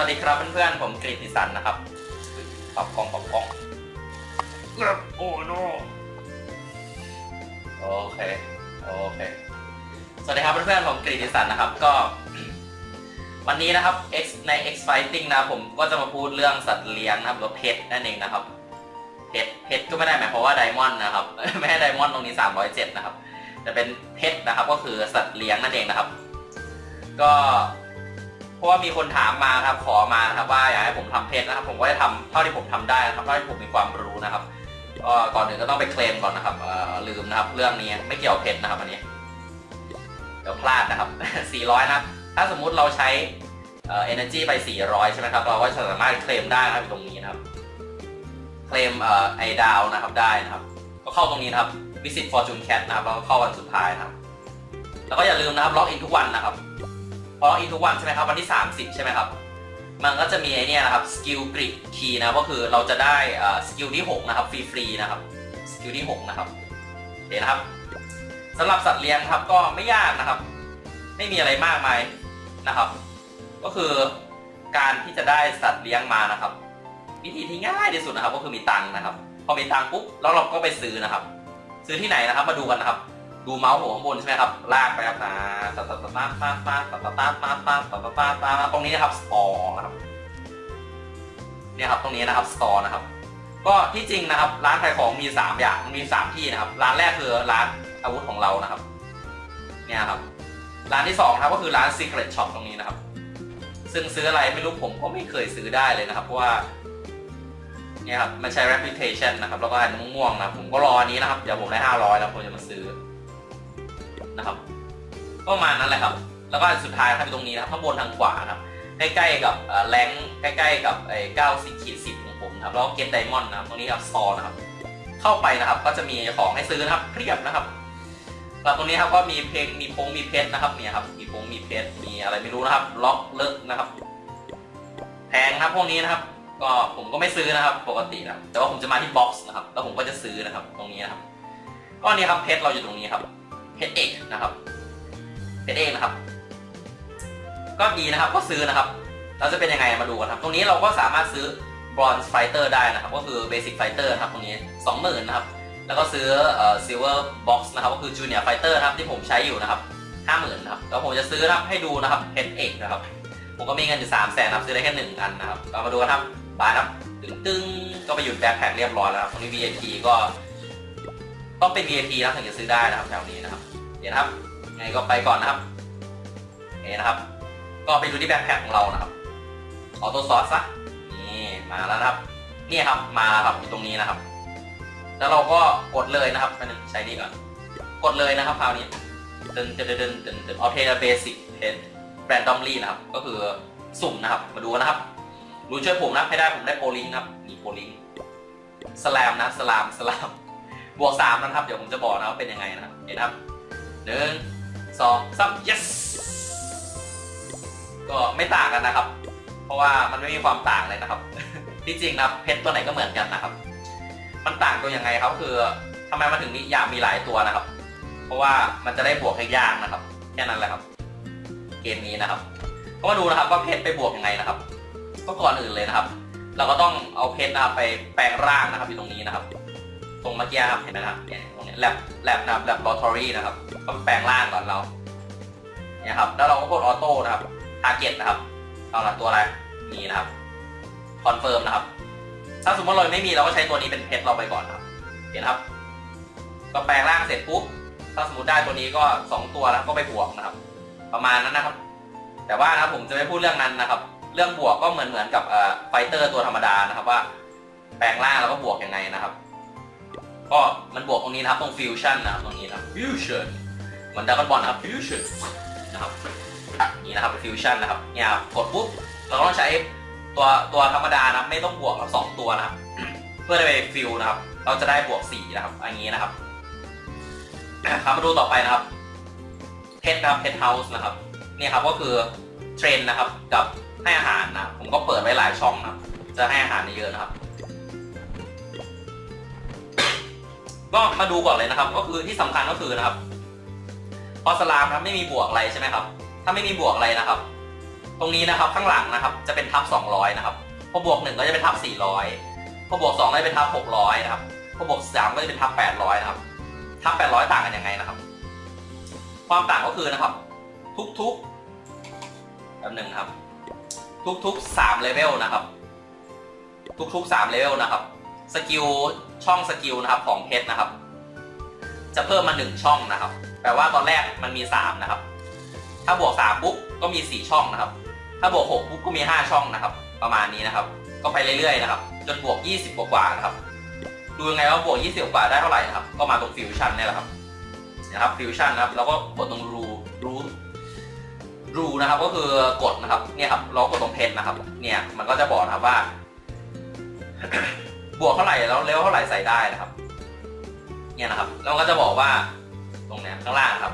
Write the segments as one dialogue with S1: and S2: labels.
S1: วัสดีครับเพื่อนๆ ผมกฤติสันนะครับปรับกล้องปรับกล้องโอ้โนโอเค โอเค สวัสดีครับเพื่อนๆ ผมกฤติสันนะครับ ก็ วันนี้นะครับ X ใน X Fighting นะครับผมก็จะมาพูดเรื่องสัตว์เลี้ยงนะครับหรือเพชรนั่นเองนะครับ เพชรเพชรก็ไม่ได้หมายความว่าไดมอนด์นะครับ ไม่ให้ไดมอนด์ตรงนี้ 307 นะครับ แต่เป็นเพชรนะครับ ก็คือสัตว์เลี้ยงนั่นเองนะครับ ก็ เพราะว่ามีคนถามมาครับขอมานะครับว่าอยากให้ผมทำเพจนะครับ ผมก็จะทำเท่าที่ผมทำได้นะครับเท่าที่ผมมีความรู้นะครับก่อนอื่นก็ต้องไปเคลมก่อนนะครับลืมนะครับ เรื่องนี้ไม่เกี่ยวเพจนะครับอันนี้เดี๋ยวพลาดนะครับ 400 นะครับ ถ้าสมมุติเราใช้เอ่อ energy ไป 400 ใช่ไหมครับ เราก็สามารถเคลมได้นะครับตรงนี้นะครับ เคลมไอดาวนะครับได้นะครับ ก็เข้าตรงนี้นะครับ visit fortune cat นะครับ แล้วก็เข้าวันสุดท้ายนะครับ แล้วก็อย่าลืมนะครับล็อกอินทุกวันนะครับ พอล็อกอินทุกวันใช่ไหมครับวันที่ 30 ใช่ไหมครับ มันก็จะมีไอเนี่ยนะครับ skill grid key นะก็คือเราจะได้สกิลที่ 6 นะครับฟรีๆนะครับสกิลที่ 6 นะครับเห็นนะครับสำหรับสัตว์เลี้ยงครับก็ไม่ยากนะครับ ไม่มีอะไรมากมายนะครับ ก็คือการที่จะได้สัตว์เลี้ยงมานะครับ วิธีที่ง่ายที่สุดนะครับ ก็คือมีตังค์นะครับ พอมีตังค์ปุ๊บแล้วเราก็ไปซื้อนะครับ ซื้อที่ไหนนะครับ มาดูกันนะครับ ดูเมาส์หัวข้างบนใช่ไหมครับ ลากไปครับนะตาตาตาตาตาตาตาตาตาตาตาตาตาตาตาตรงนี้นะครับ store นะครับ เนี่ยครับตรงนี้นะครับ store นะครับ ก็ที่จริงนะครับร้านขายของมี 3 อย่างมี 3 ที่นะครับ ร้านแรกคือร้านอาวุธของเรานะครับ เนี่ยครับ ร้านที่2นะครับก็คือร้าน Secret Shop ตรงนี้นะครับ ซึ่งซื้ออะไรไม่รู้ผมก็ไม่เคยซื้อได้เลยนะครับ เพราะว่าเนี่ยครับมันใช้ reputation นะครับ แล้วก็อันม่วงๆนะผมก็รออันนี้นะครับ เดี๋ยวผมได้ 500 แล้วผมจะมาซื้อ นะครับประมาณนั้นแหละครับ แล้วก็สุดท้ายครับตรงนี้นะครับข้างบนทางขวาครับใกล้ๆกับแรงใกล้ๆกับไอ้เก้าสิบขีดสิบของผมครับแล้วก็เกตไดมอนด์นะครับตรงนี้ครับสตอนะครับ เข้าไปนะครับ ก็จะมีของให้ซื้อนะครับเพียบนะครับแล้วตรงนี้ครับก็มีเพลงมีพงมีเพชรนะครับเนี่ยครับมีพงมีเพชรมีอะไรไม่รู้นะครับ ล็อกเลิกนะครับแพงนะครับพวกนี้นะครับ ก็ผมก็ไม่ซื้อนะครับ ปกตินะครับแต่ว่าผมจะมาที่บ็อกซ์นะครับ แล้วผมก็จะซื้อนะครับ ตรงนี้นะครับก็นี่ครับเพชรเราอยู่ตรงนี้ครับ เพชรเอกนะครับเพชรเอกนะครับ ก็ดีนะครับก็ซื้อนะครับ เราจะเป็นยังไงมาดูกันครับ ตรงนี้เราก็สามารถซื้อ bronze fighter ได้นะครับ ก็คือ basic fighter นะครับตรงนี้20,000นนะครับ แล้วก็ซื้อเอ่อ silver box นะครับ ก็คือ junior fighter นะครับที่ผมใช้อยู่นะครับ50,000นะครับแล้วผมจะซื้อครับให้ดูนะครับเพชรเอกนะครับ ผมก็มีเงินอยู่3แสนนะครับซื้อได้แค่หนึ่งอันนะครับเรามาดูกันครับบายนะครับตึงตึงก็ไปหยุดแบ็คแพ็คเรียบร้อยแล้วครับตรงนี้ VIP ก็ต้องเป็น VIP นะถึงจะซื้อได้นะครับแถวนี้นะครับ เดี๋ยวนะครับไงก็ไปก่อนนะครับเห็นะครับ ก็ไปดูที่แบ็คแพ็คของเรานะครับออโต้ซอสซะนี่มาแล้วนะครับนี่ครับมาครับอยู่ตรงนี้นะครับ แล้วเราก็กดเลยนะครับไปนึงใช้นี่ก่อนกดเลยนะครับคราวนี้ตึนตึนตึนตึนตึนออเทเบสิกเพนแบรนดอมลี่นะครับ ก็คือสุ่มนะครับ มาดูนะครับรู้ช่วยผมนะให้ได้ผมได้โปลิงครับมีโปลิงสลามนะสลามสลามบวกสามนะครับ เดี๋ยวผมจะบอกนะว่าเป็นยังไงนะครับเห็นนะครับ หนึ่งสองสาม yes ก็ไม่ต่างกันนะครับ เพราะว่ามันไม่มีความต่างเลยนะครับ ที่จริงนะเพชรตัวไหนก็เหมือนกันนะครับ มันต่างตัวยังไงครับคือทำไมมันถึงมีอยากมีหลายตัวนะครับ เพราะว่ามันจะได้บวกให้ยากนะครับแค่นั้นแหละครับ เกมนี้นะครับ ก็มาดูนะครับว่าเพชรไปบวกยังไงนะครับ ก็ก่อนอื่นเลยนะครับ เราก็ต้องเอาเพชรนะครับไปแปลงร่างนะครับอยู่ตรงนี้นะครับ ตรงเมื่อกี้ครับเห็นไหมครับ lab lab นะครับ laboratory นะครับก็แปลงร่างก่อนเราเนี่ยครับ แล้วเราก็กด auto นะครับ target นะครับ เอาละตัวอะไรนี่นะครับconfirm นะครับ ถ้าสมมติเราไม่มีเราก็ใช้ตัวนี้เป็นเพชรเราไปก่อนครับ เห็นครับ ก็แปลงร่างเสร็จปุ๊บถ้าสมมติได้ตัวนี้ก็ 2 ตัวแล้วก็ไปบวกนะครับ ประมาณนั้นนะครับ แต่ว่านะผมจะไม่พูดเรื่องนั้นนะครับ เรื่องบวกก็เหมือนเหมือนกับ fighter ตัวธรรมดานะครับว่า แปลงร่างแล้วก็บวกยังไงนะครับ ก็มันบวกตรงนี้นะครับตรงฟิวชั่นนะครับตรงนี้นะครับฟิวชั่นเหมือน Dragon Ball นะครับฟิวชั่นนะครับนี่นะครับฟิวชั่นนะครับเนี่ยกดปุ๊บเราต้องใช้ตัวตัวธรรมดานะไม่ต้องบวกสองตัวนะครับ เพื่อไปฟิวนะครับ เราจะได้บวกสี่นะครับอย่างนี้นะครับครับมาดูต่อไปนะครับ pet นะครับ pet house นะครับนี่ครับก็คือ train นะครับกับให้อาหารนะผมก็เปิดไว้หลายช่องนะครับจะให้อาหารเยอะนะครับ ก็มาดูก่อนเลยนะครับ ก็คือที่สำคัญก็คือนะครับ พอสลามครับไม่มีบวกอะไรใช่ไหมครับ ถ้าไม่มีบวกอะไรนะครับ ตรงนี้นะครับข้างหลังนะครับ จะเป็นทับ 200 นะครับ พอบวก1ก็จะเป็นทับ 400 พอบวก2ก็จะเป็นทับ 600 นะครับ พอบวก3ก็จะเป็นทับ 800 นะครับ ทับ 800 ต่างกันยังไงนะครับ ความต่างก็คือนะครับ ทุกๆแป๊บหนึ่งครับ ทุกๆ3เลเวลนะครับ ทุกๆ3เลเวลนะครับ skill ช่อง skill นะครับของ pet นะครับ จะเพิ่มมา 1 ช่องนะครับ แปลว่าตอนแรกมันมี 3 นะครับ ถ้าบวก3ปุ๊บก็มี 4 ช่องนะครับ ถ้าบวก6ปุ๊บก็มี 5 ช่องนะครับ ประมาณนี้นะครับ ก็ไปเรื่อยๆนะครับ จนบวก 20 กว่าๆนะครับ ดูยังไงว่าบวก 20 กว่าได้เท่าไหร่นะครับ ก็มาตรงฟิวชั่นนี่แหละครับนะครับฟิวชั่นนะครับแล้วก็กดตรงรูรูรูนะครับก็คือกดนะครับเนี่ยครับเรากดตรงเพชรนะครับ เนี่ยมันก็จะบอกนะครับว่า บวกเท่าไหร่แล้วเลเวเท่าไหร่ใส่ได้นะครับ เนี่ยนะครับแล้วก็จะบอกว่าตรงเนี้ยข้างล่างครับ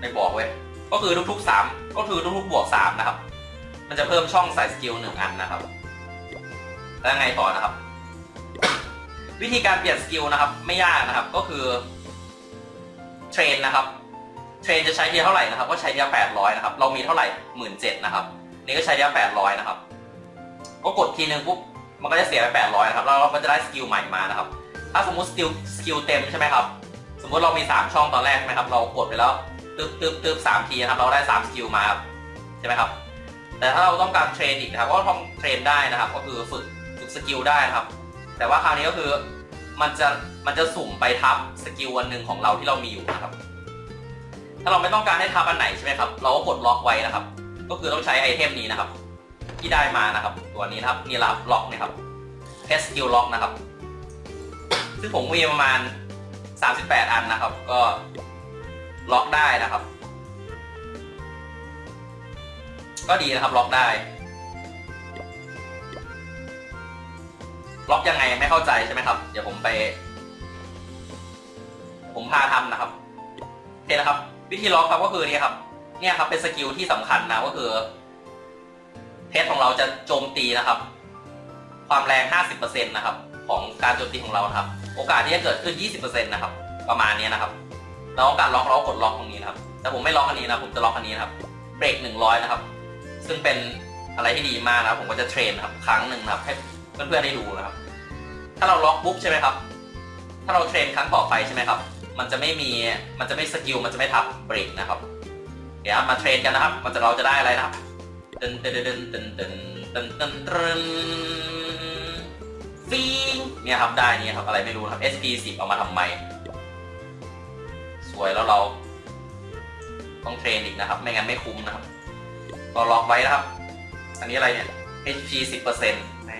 S1: ไม่บอกเว้ยก็คือทุกๆสามก็คือทุกๆบวกสามนะครับ มันจะเพิ่มช่องใส่ skill หนึ่งอันนะครับ แล้วไงต่อนะครับ วิธีการเปลี่ยน skill นะครับ ไม่ยากนะครับก็คือ train นะครับ train จะใช้ทีเท่าไหร่นะครับ ก็ใช้ทีละแปดร้อยนะครับ เรามีเท่าไหร่หมื่นเจ็ดนะครับ นี่ก็ใช้ทีละแปดร้อยนะครับ ก็กดทีนึงปุ๊บ มันก็จะเสียไปแปดร้อยนะครับแล้วเราก็จะได้ skill ใหม่มานะครับ ถ้าสมมุติ skill skill เต็มใช่ไหมครับ สมมติเรามี3ช่องตอนแรกใช่ไหมครับ เรากดไปแล้วตึ๊บตึ๊บตึ๊บสามทีนะครับ เราได้3 skill มาครับใช่ไหมครับ แต่ถ้าเราต้องการ train อีกนะครับก็ต้อง train ได้นะครับ ก็คือฝึกฝึก skill ได้นะครับ แต่ว่าคราวนี้ก็คือมันจะมันจะสุ่มไปทับ skill อันหนึ่งของเราที่เรามีอยู่นะครับ ถ้าเราไม่ต้องการให้ทับอันไหนใช่ไหมครับ เราก็กดล็อกไว้นะครับ ก็คือต้องใช้ item นี้นะครับ ที่ได้มานะครับ ตัวนี้นะครับนี่ละล็อกนะครับ pet skill lock นะครับ ซึ่งผมมีประมาณ 38 อันนะครับ ก็ล็อกได้นะครับ ก็ดีนะครับล็อกได้ ล็อกยังไงไม่เข้าใจใช่ไหมครับ เดี๋ยวผมไป ผมพาทำนะครับโอเคนะครับ วิธีล็อกครับก็คือนี่ครับ เนี่ยครับเป็น skill ที่สำคัญนะก็คือ เพชรของเราจะโจมตีนะครับ ความแรง 50%นะครับของการโจมตีของเราครับ โอกาสที่จะเกิดขึ้น 20%นะครับ ประมาณนี้นะครับเราต้องการล็อกเราก็กดล็อกตรงนี้นะครับ แต่ผมไม่ล็อกอันนี้นะผมจะล็อกอันนี้นะครับ เบรก 100 นะครับ ซึ่งเป็นอะไรที่ดีมากนะผมก็จะ train ครับครั้งหนึ่งนะครับให้เพื่อนๆได้ดูนะครับ ถ้าเราล็อกปุ๊บใช่ไหมครับ ถ้าเรา train ครั้งต่อไปใช่ไหมครับ มันจะไม่มี มันจะไม่ skill มันจะไม่ทับเบรกนะครับ เดี๋ยวมา train กันนะครับ มันจะเราจะได้อะไรนะครับ ตึนตึนตึนตึนตึนตึนตึนตึนฟิงเนี่ยครับได้นี่ครับอะไรไม่รู้ครับ SP 10 เอามาทำไม ซวยแล้วเรา ต้อง train อีกนะครับ ไม่งั้นไม่คุ้มนะครับก็ล็อกไว้นะครับ อันนี้อะไรเนี่ย HP 10%แหม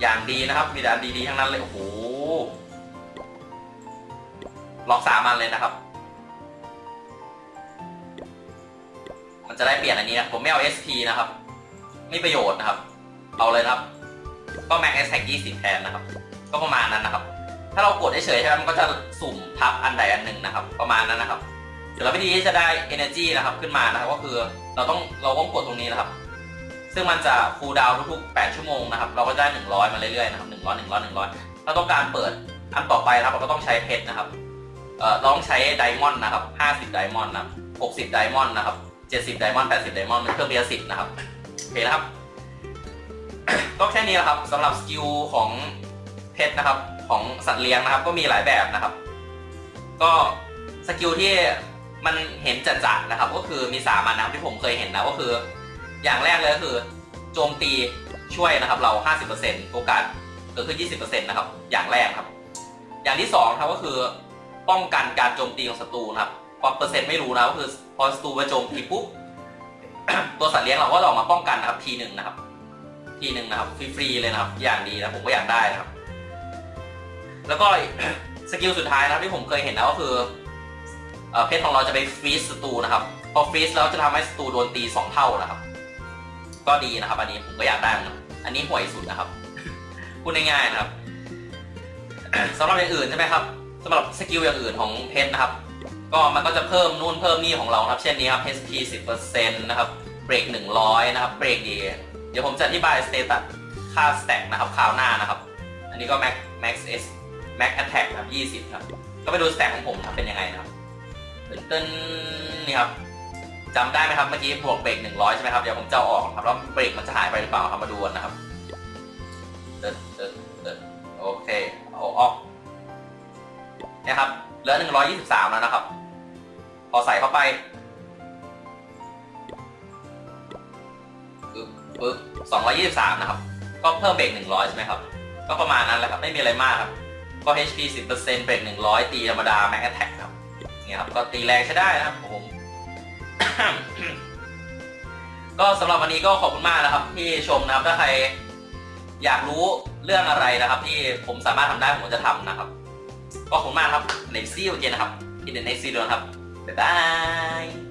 S1: อย่างดีนะครับ มีแต่อันดีๆทั้งนั้นเลย โอ้โหล็อกสามันเลยนะครับ มันจะได้เปลี่ยนอันนี้นะผมไม่เอา SP นะครับ ไม่ประโยชน์นะครับ เอาเลยนะครับ ก็ Max S Tag 20 แทนนะครับ ก็ประมาณนั้นนะครับ ถ้าเรากดเฉยๆใช่ไหมมันก็จะสุ่มทับอันใดอันหนึ่งนะครับ ประมาณนั้นนะครับเดี๋ยวเราวิธีที่จะได้ energy นะครับขึ้นมานะครับ ก็คือเราต้องเราต้องกดตรงนี้นะครับ ซึ่งมันจะ cooldown ทุกๆ 8 ชั่วโมงนะครับ เราก็ได้ 100 มาเรื่อยๆนะครับ 100 100 100 ถ้าต้องการเปิดอันต่อไปนะครับ เราก็ต้องใช้เพชรนะครับ เอ่อต้องใช้ diamond นะครับ 50 diamond นะ60 diamond นะครับ 70 diamond 80 diamond มันเพิ่มทีละสิบนะครับโอเคนะครับ ก็แค่นี้แหละครับสำหรับ skill ของ pet นะครับ ของสัตว์เลี้ยงนะครับ ก็มีหลายแบบนะครับ ก็ skill ที่มันเห็นจัดๆนะครับ ก็คือมีสามอันนะครับที่ผมเคยเห็นนะก็คือ อย่างแรกเลยก็คือ โจมตีช่วยนะครับ เรา 50%โอกาสเกิดขึ้น20%นะครับ อย่างแรกครับ อย่างที่สองครับก็คือป้องกันการโจมตีของศัตรูนะครับ ความเปอร์เซ็นต์ไม่รู้นะก็คือพอศัตรูมาโจมตีปุ๊บตัวสัตว์เลี้ยงเราก็จะออกมาป้องกันนะครับทีหนึ่งนะครับ ทีหนึ่งนะครับฟรีๆเลยนะครับ อย่างดีนะผมก็อยากได้นะครับ แล้วก็ skill สุดท้ายนะครับที่ผมเคยเห็นนะก็คือ pet ของเราจะไป freeze ศัตรูนะครับพอ freeze แล้วจะทำให้ศัตรูโดนตีสองเท่านะครับ ก็ดีนะครับ อันนี้ผมก็อยากได้นะอันนี้ห่วยสุดนะครับพูดง่ายๆนะครับสำหรับอย่างอื่นใช่ไหมครับสำหรับ skill อย่างอื่นของ pet นะครับ ก็มันก็จะเพิ่มนู่นเพิ่มนี่ของเราครับ เช่นนี้ครับ HP 10%นะครับเบรก100 นะครับเบรกดี เดี๋ยวผมจะอธิบาย status ค่า stat นะครับคราวหน้านะครับ อันนี้ก็ Max Max S Max Attack ครับ20 ครับ ก็ไปดู stat ของผมครับเป็นยังไงนะครับตึ้นนี่ครับจำได้ไหมครับเมื่อกี้บวกเบรกหนึ่งร้อยใช่ไหมครับเดี๋ยวผมจะออกครับแล้วเบรกมันจะหายไปหรือเปล่าครับมาดูนะครับเดินเดินเดินโอเคเอาออกนี่ยครับเหลือหนึ่งร้อยยี่สิบสามแล้วนะครับ พอใส่เข้าไปปึ๊บปึ๊บสองร้อยี่สิบสามนะครับ ก็เพิ่มเบรกหนึ่งร้อยใช่ไหมครับ ก็ประมาณนั้นแหละครับ ไม่มีอะไรมากครับ ก็ HP 10%เบรก100ตีธรรมดา Max Attack ครับเนี่ยครับ ก็ตีแรงใช้ได้นะครับผมก็สำหรับวันนี้ก็ขอบคุณมากนะครับ ที่ชมนะครับ ถ้าใครอยากรู้เรื่องอะไรนะครับ ที่ผมสามารถทำได้ผมจะทำนะครับ ก็ขอบคุณมากครับในซีโอเจนนะครับที่ในซีโดนครับ บ๊ายบาย